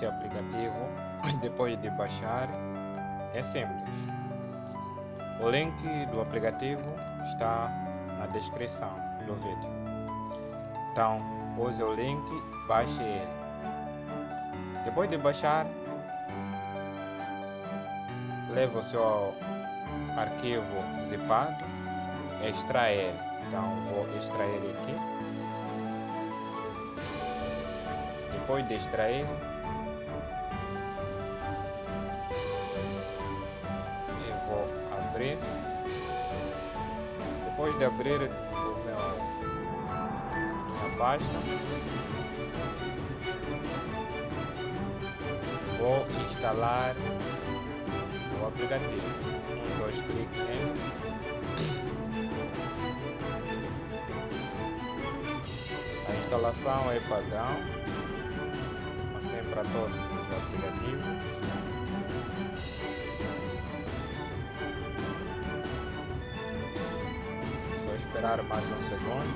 este aplicativo depois de baixar é simples. O link do aplicativo está na descrição do vídeo. Então, use o link, baixe ele. Depois de baixar, leve o seu arquivo zipado, extrair. Então, vou extrair aqui. Depois de extrair, abrir. Depois de abrir o meu minha pasta, vou instalar o aplicativo. Um, dois cliques em a instalação é padrão, assim para todos os aplicativos. Esperar mais um segundo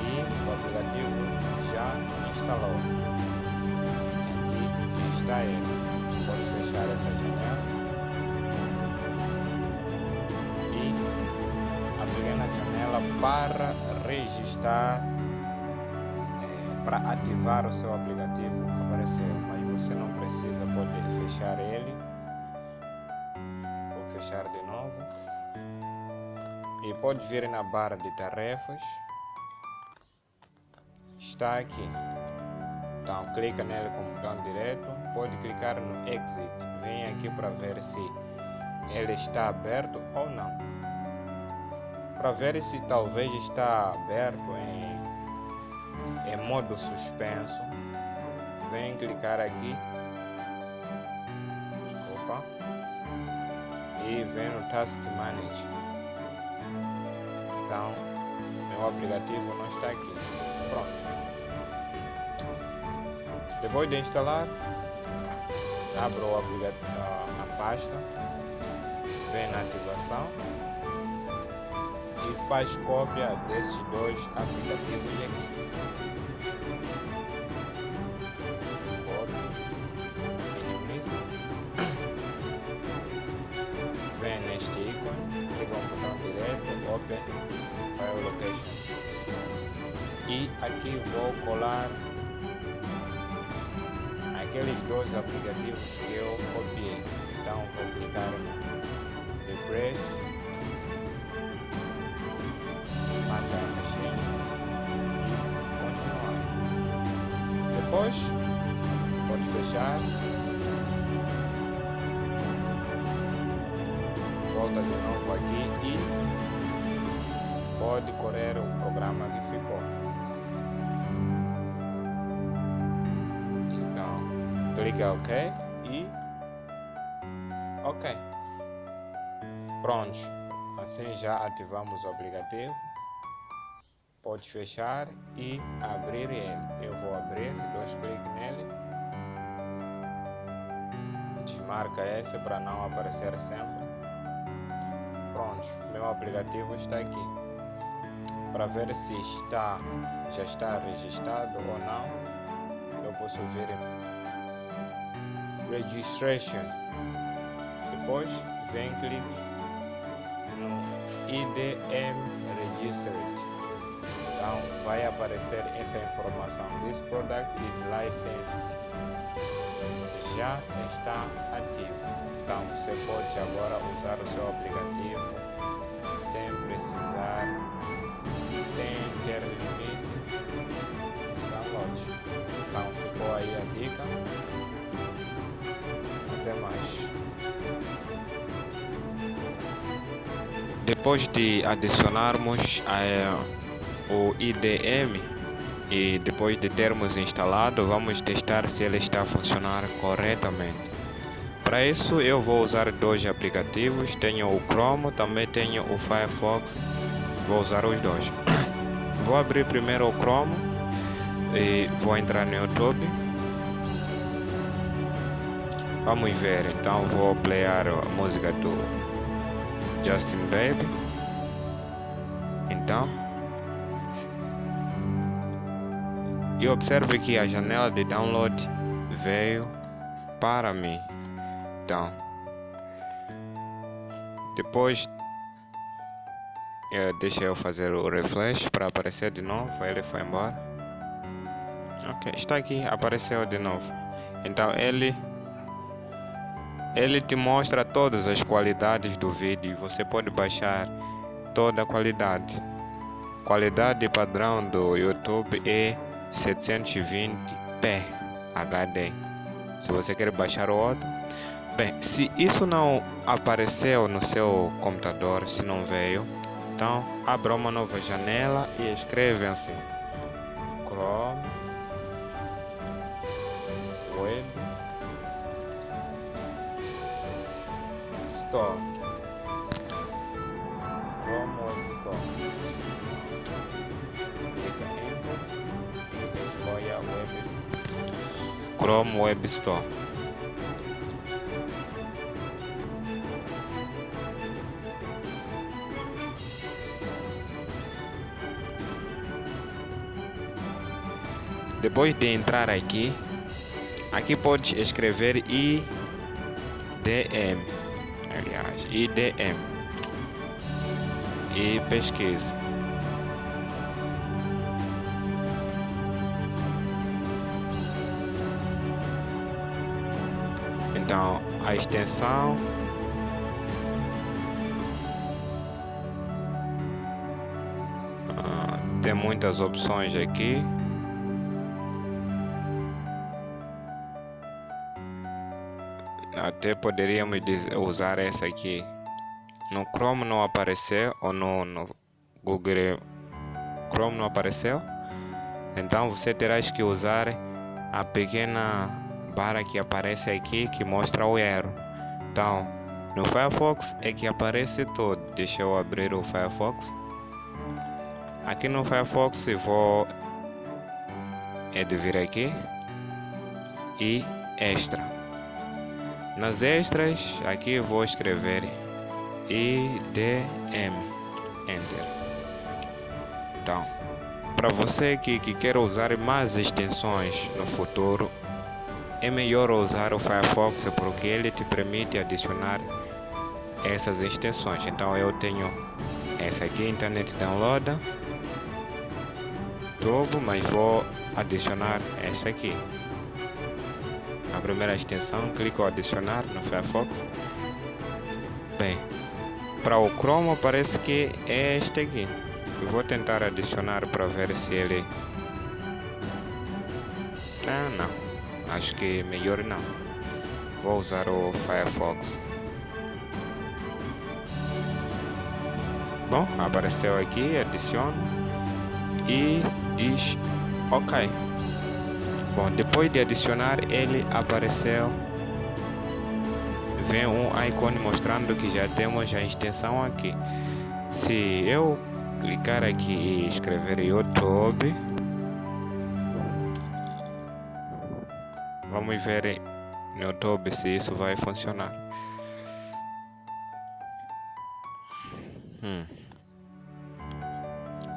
e o aplicativo já instalou. Aqui está ele. Pode fechar essa janela. E abrir na janela para registrar eh, para ativar o seu aplicativo. Apareceu, mas você não precisa pode fechar ele. Vou fechar de novo e pode vir na barra de tarefas. Está aqui. Então clica nele o botão direto pode clicar no exit. Vem aqui para ver se ele está aberto ou não. Para ver se talvez está aberto em, em modo suspenso. Vem clicar aqui. Desculpa e vem no Task Manager então meu aplicativo não está aqui. Pronto. Depois de instalar abra o aplicativo a pasta vem na ativação e faz cópia desses dois aplicativos aqui. Aqui vou colar aqueles dois aplicativos que eu copiei. Então vou clicar Refresh matar a machine e continuar. Depois, pode fechar. Volta de novo aqui e pode correr o programa que ficou. Clica OK e OK. Pronto. Assim já ativamos o aplicativo pode fechar e abrir ele. Eu vou abrir, dois cliques nele. Desmarca esse para não aparecer sempre. Pronto, meu aplicativo está aqui. Para ver se está, já está registrado ou não, eu posso ver Registration. Depois vem clique no IDM Registered. Então vai aparecer essa informação. This product is licensed. Já está ativo. Então você pode agora usar o seu aplicativo depois de adicionarmos a o IDM e depois de termos instalado vamos testar se ele está a funcionar corretamente. Para isso eu vou usar dois aplicativos. Tenho o Chrome também tenho o Firefox. Vou usar os dois. Vou abrir primeiro o Chrome e vou entrar no YouTube. Vamos ver então vou playar a música do Justin Bieber então e observe que a janela de download veio para mim. Então, depois é, deixa eu fazer o refresh para aparecer de novo. Ele foi embora. Ok, está aqui, apareceu de novo. Então ele ele te mostra todas as qualidades do vídeo. Você pode baixar toda a qualidade. Qualidade padrão do YouTube é 720p HD. Se você quer baixar o outro, bem, se isso não apareceu no seu computador, se não veio, então abra uma nova janela e escreve assim: Chrome Store. Chrome Web Store. Clica Enter escolha Web Chrome Web Store. Depois de entrar aqui, aqui pode escrever IDM, aliás, IDM e pesquisa. Então, a extensão ah, tem muitas opções aqui. Até poderíamos usar essa aqui. No Chrome não apareceu ou no, no Google Chrome não apareceu. Então você terá que usar a pequena barra que aparece aqui que mostra o erro. Então, no Firefox é que aparece tudo. Deixa eu abrir o Firefox. Aqui no Firefox vou é de vir aqui e extra. Nas extras aqui vou escrever IDM Enter. Então, para você que, que quer usar mais extensões no futuro, é melhor usar o Firefox porque ele te permite adicionar essas extensões. Então eu tenho essa aqui, Internet Download, Turbo, mas vou adicionar essa aqui. A primeira extensão, clico adicionar no Firefox. Bem, para o Chrome parece que é este aqui. Eu vou tentar adicionar para ver se ele... Ah, não acho que melhor não. Vou usar o Firefox. Bom, apareceu aqui, adiciona e diz OK. Bom, depois de adicionar, ele apareceu. Vem um ícone mostrando que já temos a extensão aqui. Se eu clicar aqui e escrever YouTube Vamos ver no YouTube se isso vai funcionar. Hum.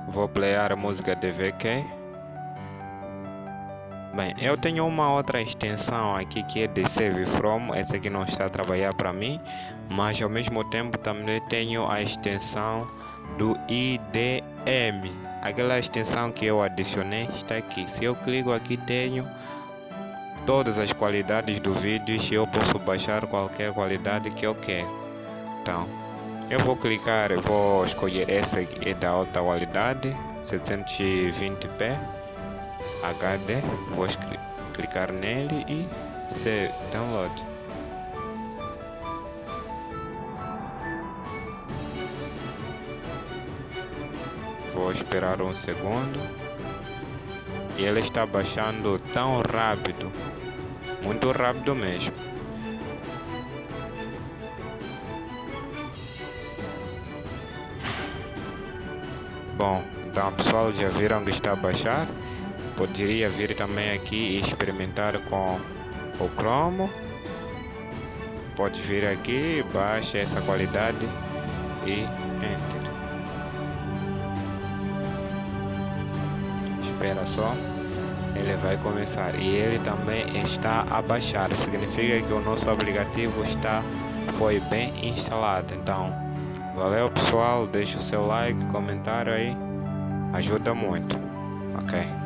Vou playar a música de VK. Bem, eu tenho uma outra extensão aqui que é de Save From. Essa aqui não está a trabalhar para mim, mas ao mesmo tempo também tenho a extensão do IDM. Aquela extensão que eu adicionei está aqui. Se eu clico aqui, tenho todas as qualidades do vídeo e eu posso baixar qualquer qualidade que eu quero então eu vou clicar vou escolher essa é da alta qualidade 720p HD vou clicar nele e ser download vou esperar um segundo e ele está baixando tão rápido muito rápido mesmo. Bom, então pessoal já viram que está a baixar. Poderia vir também aqui e experimentar com o cromo. Pode vir aqui, baixa essa qualidade e enter. Espera só. ele vai começar e ele também está a baixar significa que o nosso aplicativo está foi bem instalado então valeu pessoal deixa o seu like comentário aí ajuda muito ok